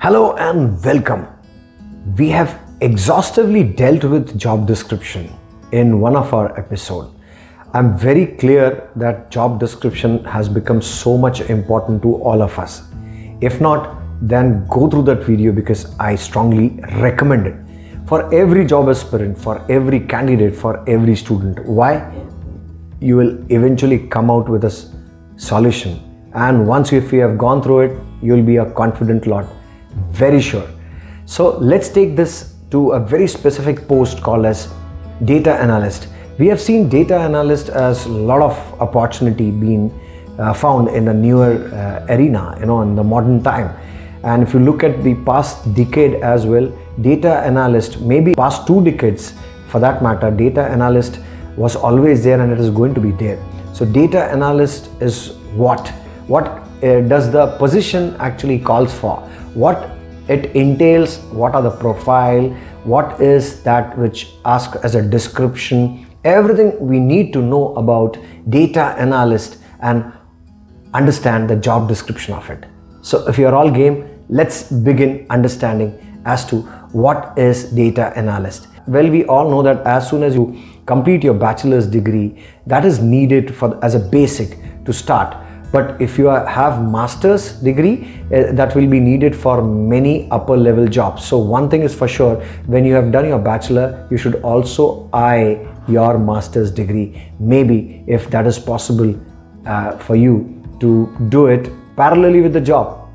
Hello and welcome. We have exhaustively dealt with job description in one of our episode. I'm very clear that job description has become so much important to all of us. If not, then go through that video because I strongly recommend it for every job aspirant, for every candidate, for every student. Why? You will eventually come out with a solution and once if you have gone through it, you will be a confident lot, very sure. So let's take this to a very specific post called as data analyst. We have seen data analyst as a lot of opportunity being uh, found in the newer uh, arena, you know, in the modern time. And if you look at the past decade as well, data analyst, maybe past two decades for that matter, data analyst was always there and it is going to be there. So data analyst is what? What Uh, does the position actually calls for? What it entails, what are the profile, what is that which ask as a description, everything we need to know about data analyst and understand the job description of it. So if you're all game, let's begin understanding as to what is data analyst. Well, we all know that as soon as you complete your bachelor's degree, that is needed for as a basic to start. But if you have master's degree, uh, that will be needed for many upper level jobs. So one thing is for sure, when you have done your bachelor, you should also eye your master's degree. Maybe if that is possible uh, for you to do it parallelly with the job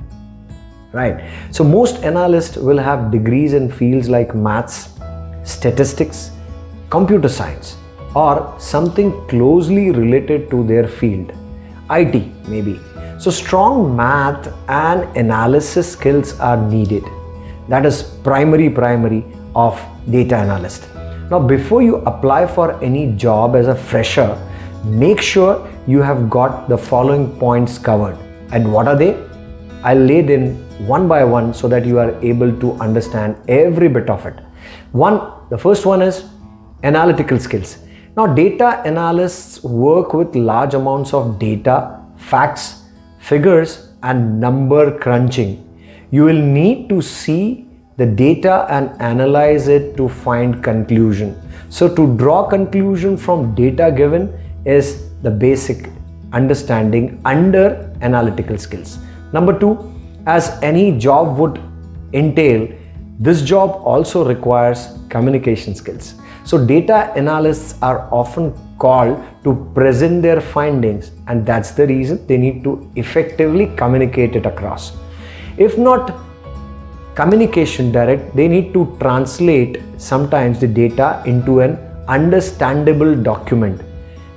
right? So most analysts will have degrees in fields like maths, statistics, computer science or something closely related to their field, IT maybe. So strong math and analysis skills are needed. That is primary primary of data analyst. Now before you apply for any job as a fresher, make sure you have got the following points covered. And what are they? I'll lay them one by one so that you are able to understand every bit of it. One, the first one is analytical skills. Now data analysts work with large amounts of data, facts, figures and number crunching. You will need to see the data and analyze it to find conclusion. So to draw conclusion from data given is the basic understanding under analytical skills. Number two, as any job would entail, this job also requires communication skills. So data analysts are often called to present their findings and that's the reason they need to effectively communicate it across. If not communication direct, they need to translate sometimes the data into an understandable document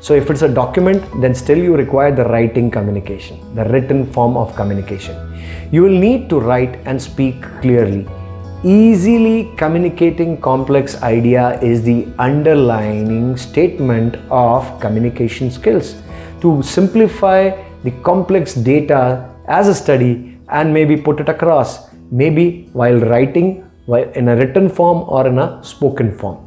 so if it's a document, then still you require the writing communication, the written form of communication. You will need to write and speak clearly. Easily communicating complex idea is the underlining statement of communication skills. To simplify the complex data as a study and maybe put it across, maybe while writing while in a written form or in a spoken form.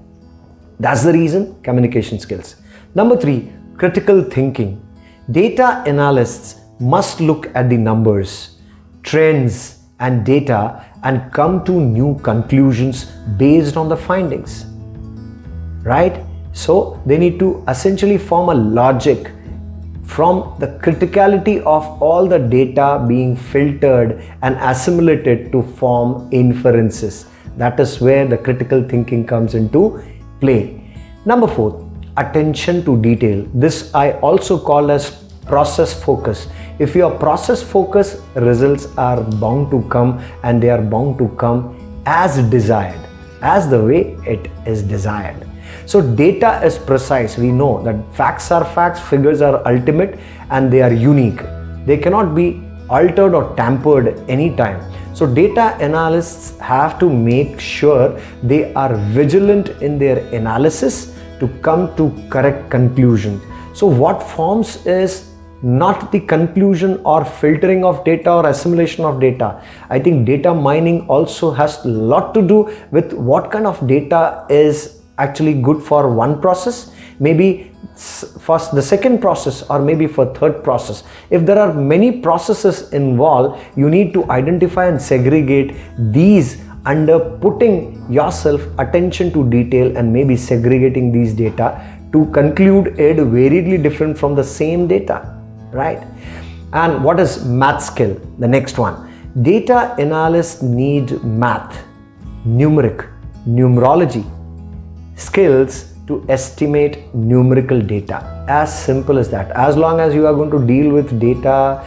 That's the reason communication skills. Number three, critical thinking. Data analysts must look at the numbers, trends and data and come to new conclusions based on the findings. Right? So they need to essentially form a logic from the criticality of all the data being filtered and assimilated to form inferences. That is where the critical thinking comes into play. Number four, attention to detail. This I also call as process focus. If your process focus results are bound to come and they are bound to come as desired, as the way it is desired. So data is precise. We know that facts are facts, figures are ultimate and they are unique. They cannot be altered or tampered anytime. So data analysts have to make sure they are vigilant in their analysis to come to correct conclusion. So what forms is not the conclusion or filtering of data or assimilation of data. I think data mining also has a lot to do with what kind of data is actually good for one process, maybe first the second process or maybe for third process. If there are many processes involved, you need to identify and segregate these under putting yourself attention to detail and maybe segregating these data to conclude it variedly different from the same data, right? And what is math skill? The next one. Data analysts need math, numeric, numerology, skills to estimate numerical data. As simple as that. As long as you are going to deal with data,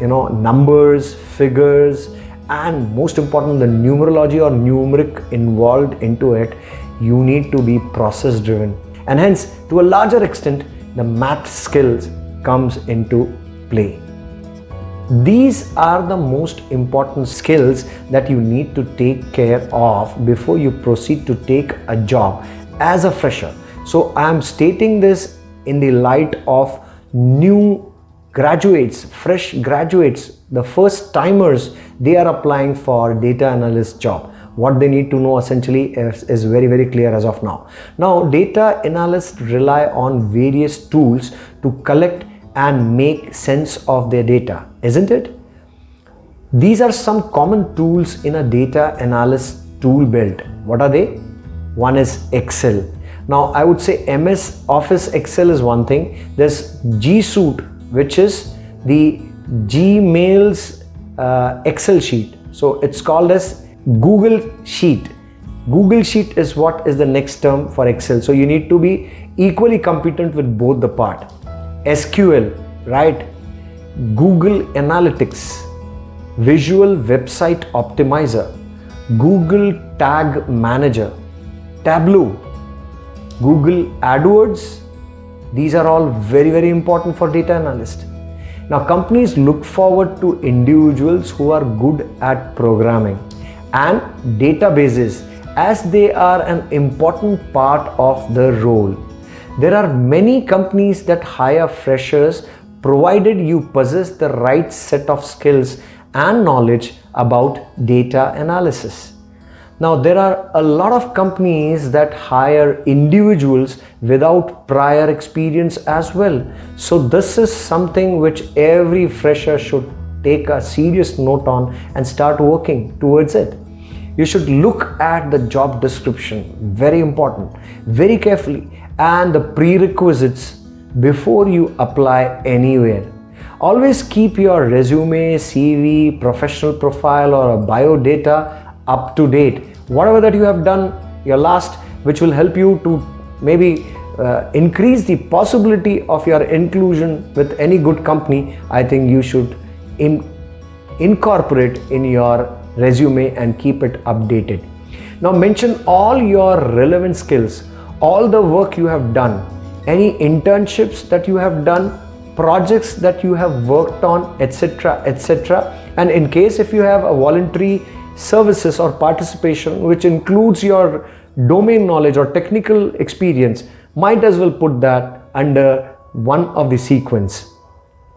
you know, numbers, figures, and most important, the numerology or numeric involved into it, you need to be process driven. And hence, to a larger extent, the math skills comes into play. These are the most important skills that you need to take care of before you proceed to take a job as a fresher. So I am stating this in the light of new graduates, fresh graduates, the first timers, they are applying for data analyst job. What they need to know essentially is, is very, very clear as of now. Now, data analysts rely on various tools to collect and make sense of their data, isn't it? These are some common tools in a data analyst tool belt. What are they? One is Excel. Now I would say MS Office Excel is one thing. There's G Suite, which is the Gmail's uh, Excel sheet. So it's called as Google Sheet. Google Sheet is what is the next term for Excel. So you need to be equally competent with both the part. SQL, right? Google Analytics, Visual Website Optimizer, Google Tag Manager, Tableau, Google AdWords. These are all very, very important for data analyst. Now companies look forward to individuals who are good at programming and databases as they are an important part of the role. There are many companies that hire freshers provided you possess the right set of skills and knowledge about data analysis. Now there are a lot of companies that hire individuals without prior experience as well. So this is something which every fresher should take a serious note on and start working towards it. You should look at the job description, very important, very carefully and the prerequisites before you apply anywhere. Always keep your resume, CV, professional profile or bio data up to date. Whatever that you have done, your last, which will help you to maybe uh, increase the possibility of your inclusion with any good company, I think you should in incorporate in your resume and keep it updated. Now mention all your relevant skills all the work you have done, any internships that you have done, projects that you have worked on, etc. etc. And in case if you have a voluntary services or participation which includes your domain knowledge or technical experience, might as well put that under one of the sequence.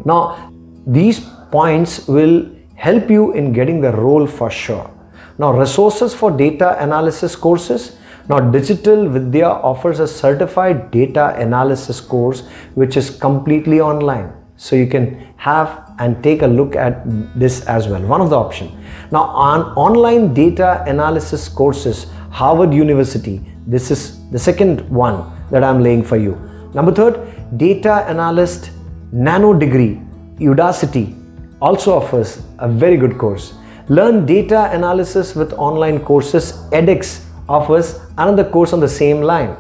Now, these points will help you in getting the role for sure. Now, resources for data analysis courses now Digital Vidya offers a certified data analysis course which is completely online. So you can have and take a look at this as well, one of the options. Now on online data analysis courses, Harvard University, this is the second one that I'm laying for you. Number third, data analyst nano degree, Udacity also offers a very good course. Learn data analysis with online courses, edX offers another course on the same line.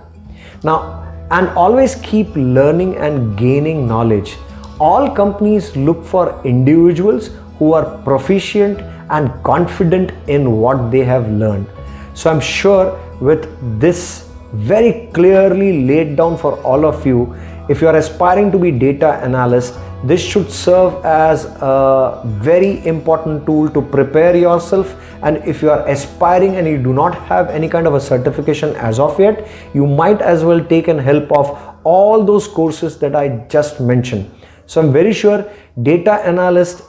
Now, and always keep learning and gaining knowledge. All companies look for individuals who are proficient and confident in what they have learned. So I'm sure with this very clearly laid down for all of you, if you are aspiring to be data analyst, this should serve as a very important tool to prepare yourself. And if you are aspiring and you do not have any kind of a certification as of yet you might as well take an help of all those courses that I just mentioned. So I'm very sure data analyst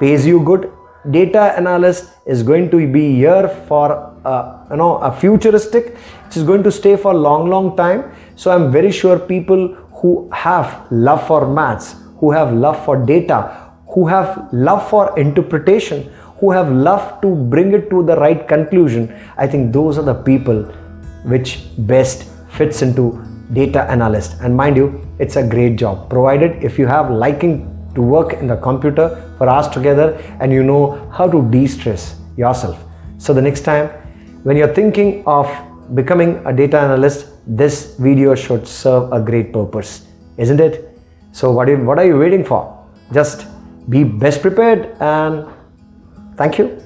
pays you good. Data analyst is going to be here for uh, you know a futuristic. It is going to stay for a long long time. So I'm very sure people who have love for maths, who have love for data, who have love for interpretation, who have love to bring it to the right conclusion, I think those are the people which best fits into data analyst. And mind you, it's a great job provided if you have liking to work in the computer for hours together and you know how to de-stress yourself. So the next time when you're thinking of becoming a data analyst, this video should serve a great purpose, isn't it? So what, you, what are you waiting for? Just be best prepared and thank you.